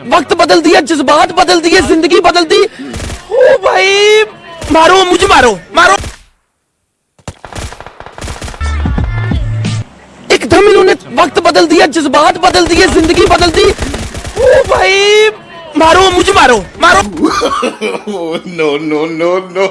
वक्त बदल दिया, जज्बात बदल दिए, ज़िंदगी बदल दी। ओ भाई, मारो, मुझे मारो मारो। एकदम इन्होंने वक्त बदल दिया, जज्बात बदल दिए, ज़िंदगी बदल दी। ओ भाई, मारो, मुझे मारो मारो। No no no no